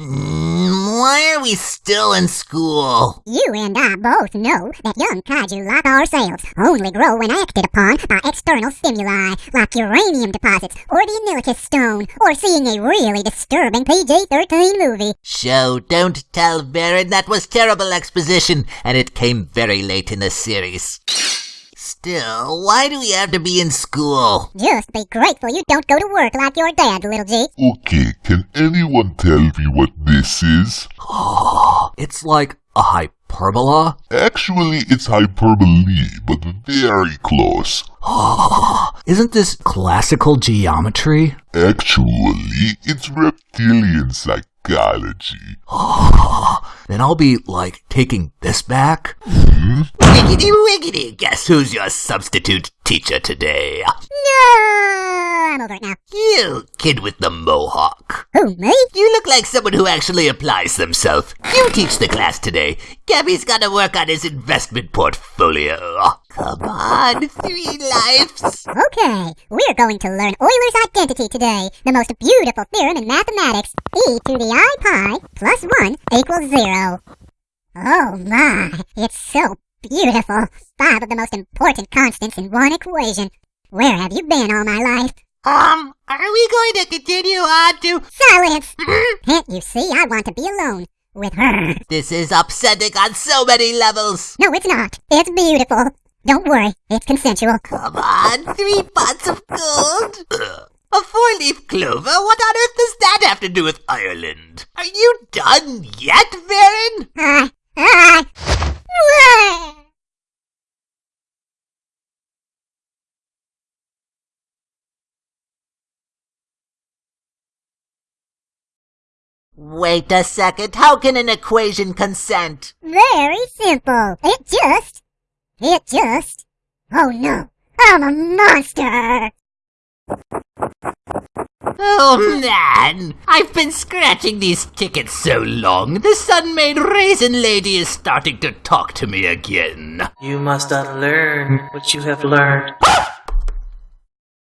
Why are we still in school? You and I both know that young kaiju like ourselves only grow when acted upon by external stimuli, like uranium deposits, or the Anilicus stone, or seeing a really disturbing PG-13 movie. Show, don't tell Varan that was terrible exposition, and it came very late in the series. Still, why do we have to be in school? Just be grateful you don't go to work like your dad, little G. Okay, can anyone tell me what this is? It's like a hyperbola? Actually, it's hyperbole, but very close. Isn't this classical geometry? Actually, it's reptilian psychology. Then I'll be like taking this back? Hmm? Wiggity wiggity, guess who's your substitute teacher today? No, I'm over it now. You, kid with the mohawk. Who, me? You look like someone who actually applies themselves. You teach the class today. Gabby's gotta work on his investment portfolio. Come on, three lives. Okay, we're going to learn Euler's identity today, the most beautiful theorem in mathematics. e to the i pi plus 1 equals 0. Oh my, it's so beautiful. Five of the most important constants in one equation. Where have you been all my life? Um, are we going to continue on to... Silence! Uh-huh. Can't you see I want to be alone with her? This is upsetting on so many levels. No, it's not. It's beautiful. Don't worry, it's consensual. Come on, three pots of gold. A four-leaf clover? What on earth does that have to do with Ireland? Are you done yet, Varan? I, I, Wait a second. How can an equation consent? Very simple. It just, it just, oh no, I'm a monster! Oh man, I've been scratching these tickets so long, the Sun-Maid raisin lady is starting to talk to me again. You must unlearn what you have learned.